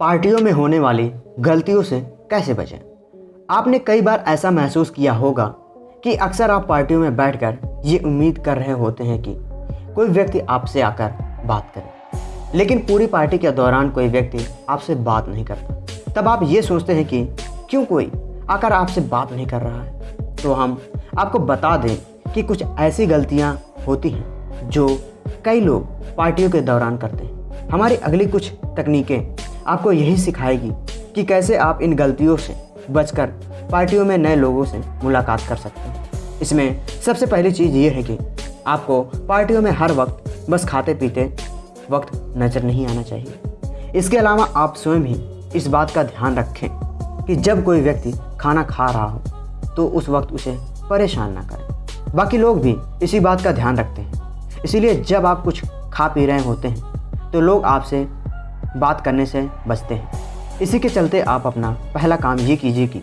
पार्टियों में होने वाली गलतियों से कैसे बचें? आपने कई बार ऐसा महसूस किया होगा कि अक्सर आप पार्टियों में बैठकर ये उम्मीद कर रहे होते हैं कि कोई व्यक्ति आपसे आकर बात करे। लेकिन पूरी पार्टी के दौरान कोई व्यक्ति आपसे बात नहीं करता। तब आप ये सोचते हैं कि क्यों कोई आकर आपसे बात नहीं कर रहा है? तो हम आपको बता दें कि कुछ ऐसी गलतियाँ होती हैं जो कई लोग पार्टियों के दौरान करते हैं। हमारी अगली कुछ तकनीकें आपको यही सिखाएगी कि कैसे आप इन गलतियों से बचकर पार्टियों में नए लोगों से मुलाकात कर सकते हैं। इसमें सबसे पहली चीज़ ये है कि आपको पार्टियों में हर वक्त बस खाते पीते वक्त नज़र नहीं आना चाहिए। इसके अलावा आप स्वयं ही इस बात का ध्यान रखें कि जब कोई व्यक्ति खाना खा रहा हो तो उस वक्त उसे परेशान ना करें। बाकी लोग भी इसी बात का ध्यान रखते हैं। इसीलिए जब आप कुछ खा पी रहे होते हैं तो लोग आपसे बात करने से बचते हैं। इसी के चलते आप अपना पहला काम ये कीजिए कि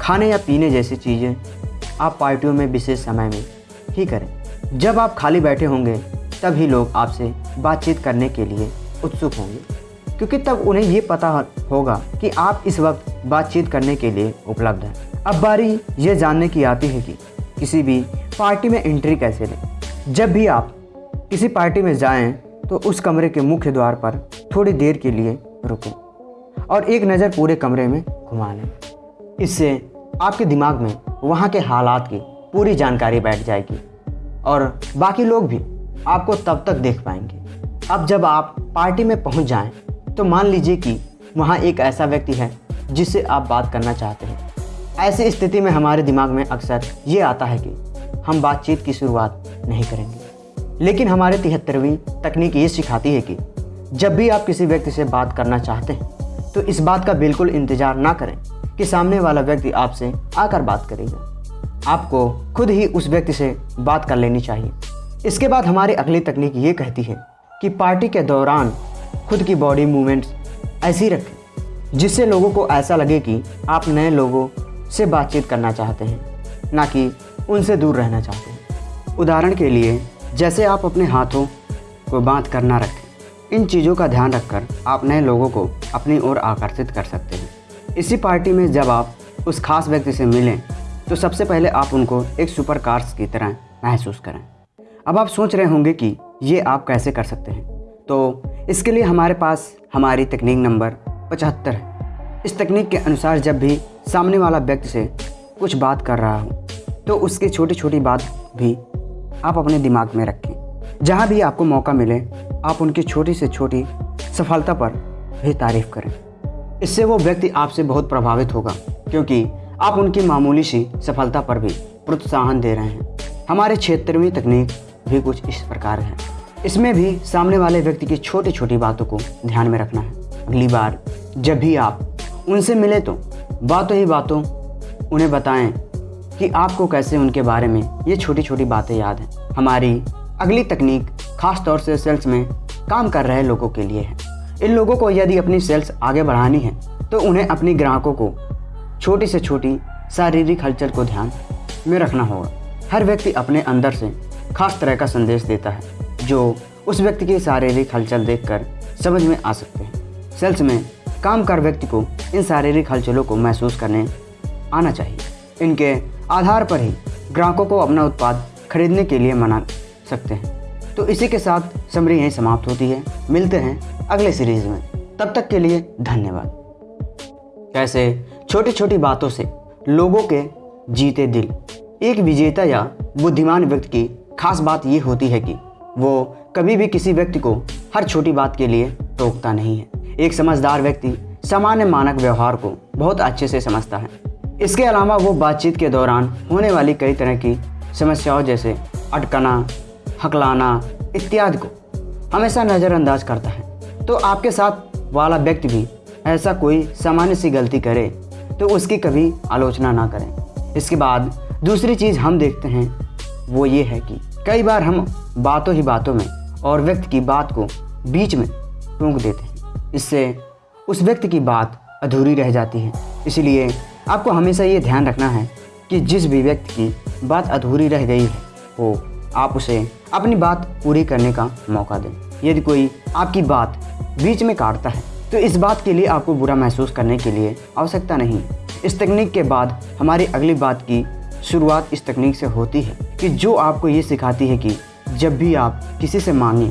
खाने या पीने जैसी चीज़ें आप पार्टियों में विशेष समय में ही करें। जब आप खाली बैठे होंगे, तभी लोग आपसे बातचीत करने के लिए उत्सुक होंगे, क्योंकि तब उन्हें ये पता होगा कि आप इस वक्त बातचीत करने के लिए उपलब्ध हैं। अब बारी ये जानने की आती है कि किसी भी पार्टी में एंट्री कैसे लें। जब भी आप किसी पार्टी में जाएँ तो उस कमरे के मुख्य द्वार पर थोड़ी देर के लिए रुकें और एक नज़र पूरे कमरे में घुमा लें। इससे आपके दिमाग में वहाँ के हालात की पूरी जानकारी बैठ जाएगी और बाकी लोग भी आपको तब तक देख पाएँगे। अब जब आप पार्टी में पहुँच जाएँ तो मान लीजिए कि वहाँ एक ऐसा व्यक्ति है जिससे आप बात करना चाहते हैं। ऐसी स्थिति में हमारे दिमाग में अक्सर ये आता है कि हम बातचीत की शुरुआत नहीं करेंगे। लेकिन हमारे तिहत्तरवीं तकनीक ये सिखाती है कि जब भी आप किसी व्यक्ति से बात करना चाहते हैं तो इस बात का बिल्कुल इंतज़ार ना करें कि सामने वाला व्यक्ति आपसे आकर बात करेगा। आपको खुद ही उस व्यक्ति से बात कर लेनी चाहिए। इसके बाद हमारी अगली तकनीक ये कहती है कि पार्टी के दौरान खुद की बॉडी मूवमेंट्स ऐसी रखें, जिससे लोगों को ऐसा लगे कि आप नए लोगों से बातचीत करना चाहते हैं, ना कि उनसे दूर रहना चाहते हैं। उदाहरण के लिए, जैसे आप अपने हाथों को बाँध कर ना रखें इन चीज़ों का ध्यान रखकर आप नए लोगों को अपनी ओर आकर्षित कर सकते हैं। इसी पार्टी में जब आप उस खास व्यक्ति से मिलें तो सबसे पहले आप उनको एक सुपर कार्स की तरह महसूस करें। अब आप सोच रहे होंगे कि ये आप कैसे कर सकते हैं? तो इसके लिए हमारे पास हमारी तकनीक नंबर पचहत्तर है। इस तकनीक के अनुसार जब भी सामने वाला व्यक्ति से कुछ बात कर रहा हो तो उसकी छोटी छोटी बात भी आप अपने दिमाग में रखें। जहाँ भी आपको मौका मिले, आप उनकी छोटी से छोटी सफलता पर भी तारीफ़ करें। इससे वो व्यक्ति आपसे बहुत प्रभावित होगा, क्योंकि आप उनकी मामूली सी सफलता पर भी प्रोत्साहन दे रहे हैं। हमारे क्षेत्र में तकनीक भी कुछ इस प्रकार है। इसमें भी सामने वाले व्यक्ति की छोटी छोटी बातों को ध्यान में रखना है। अगली बार जब भी आप उनसे मिले तो बातों ही बातों उन्हें बताएँ कि आपको कैसे उनके बारे में ये छोटी छोटी बातें याद हैं। हमारी अगली तकनीक खास तौर से सेल्स में काम कर रहे लोगों के लिए है। इन लोगों को यदि अपनी सेल्स आगे बढ़ानी है तो उन्हें अपनी ग्राहकों को छोटी से छोटी शारीरिक हलचल को ध्यान में रखना होगा। हर व्यक्ति अपने अंदर से खास तरह का संदेश देता है, जो उस व्यक्ति की शारीरिक हलचल देखकर समझ में आ सकते हैं। सेल्स में काम कर व्यक्ति को इन शारीरिक हलचलों को महसूस करने आना चाहिए। इनके आधार पर ही ग्राहकों को अपना उत्पाद खरीदने के लिए मना सकते हैं। तो इसी के साथ समरी यहीं समाप्त होती है। मिलते हैं अगले सीरीज़ में। तब तक के लिए धन्यवाद। कैसे? छोटी छोटी बातों से लोगों के जीते दिल। एक विजेता या बुद्धिमान व्यक्ति की खास बात ये होती है कि वो कभी भी किसी व्यक्ति को हर छोटी बात के लिए टोकता नहीं है। एक समझदार व्यक्ति सामान्य मानक व्यवहार को बहुत अच्छे से समझता है। इसके अलावा वो बातचीत के दौरान होने वाली कई तरह की समस्याओं जैसे अटकना हकलाना इत्यादि को हमेशा नज़रअंदाज करता है। तो आपके साथ वाला व्यक्ति भी ऐसा कोई सामान्य सी गलती करे तो उसकी कभी आलोचना ना करें। इसके बाद दूसरी चीज़ हम देखते हैं, वो ये है कि कई बार हम बातों ही बातों में और व्यक्ति की बात को बीच में टूक देते हैं। इससे उस व्यक्ति की बात अधूरी रह जाती है। इसलिए आपको हमेशा ये ध्यान रखना है कि जिस भी व्यक्ति की बात अधूरी रह गई है, वो आप उसे अपनी बात पूरी करने का मौका दें। यदि कोई आपकी बात बीच में काटता है तो इस बात के लिए आपको बुरा महसूस करने के लिए आवश्यकता नहीं। इस तकनीक के बाद हमारी अगली बात की शुरुआत इस तकनीक से होती है कि जो आपको ये सिखाती है कि जब भी आप किसी से मांगें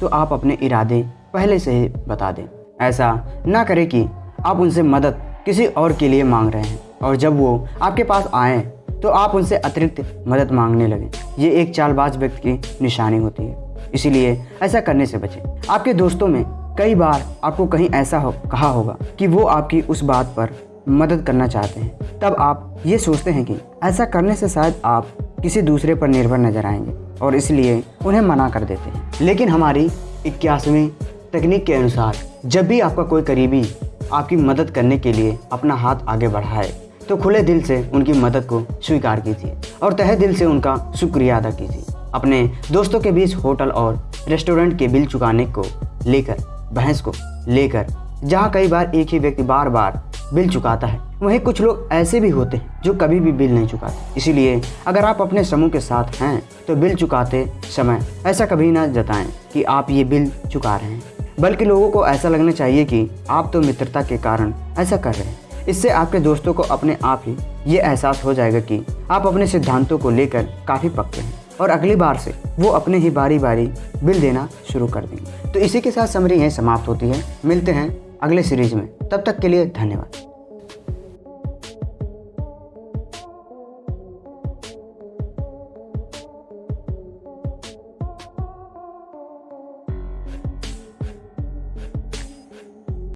तो आप अपने इरादे पहले से ही बता दें। ऐसा ना करें कि आप उनसे मदद किसी और के लिए मांग रहे हैं और जब वो आपके पास आए तो आप उनसे अतिरिक्त मदद मांगने लगे। ये एक चालबाज व्यक्ति की निशानी होती है। इसीलिए ऐसा करने से बचें। आपके दोस्तों में कई बार आपको कहीं ऐसा हो, कहा होगा कि वो आपकी उस बात पर मदद करना चाहते हैं। तब आप ये सोचते हैं कि ऐसा करने से शायद आप किसी दूसरे पर निर्भर नज़र आएँगे और इसलिए उन्हें मना कर देते हैं। लेकिन हमारी इक्यासवीं तकनीक के अनुसार जब भी आपका कोई करीबी आपकी मदद करने के लिए अपना हाथ आगे बढ़ाए तो खुले दिल से उनकी मदद को स्वीकार कीजिए और तहे दिल से उनका शुक्रिया अदा कीजिए अपने दोस्तों के बीच होटल और रेस्टोरेंट के बिल चुकाने को लेकर भैंस को लेकर, जहाँ कई बार एक ही व्यक्ति बार बार बिल चुकाता है, वहीं कुछ लोग ऐसे भी होते हैं जो कभी भी बिल नहीं चुकाते। इसीलिए अगर आप अपने समूह के साथ हैं तो बिल चुकाते समय ऐसा कभी ना जताएँ कि आप ये बिल चुका रहे हैं। बल्कि लोगों को ऐसा लगना चाहिए कि आप तो मित्रता के कारण ऐसा कर रहे हैं। इससे आपके दोस्तों को अपने आप ही ये एहसास हो जाएगा कि आप अपने सिद्धांतों को लेकर काफ़ी पक्के हैं और अगली बार से वो अपने ही बारी बारी बिल देना शुरू कर देंगे। तो इसी के साथ समरी यहीं समाप्त होती है। मिलते हैं अगले सीरीज़ में। तब तक के लिए धन्यवाद।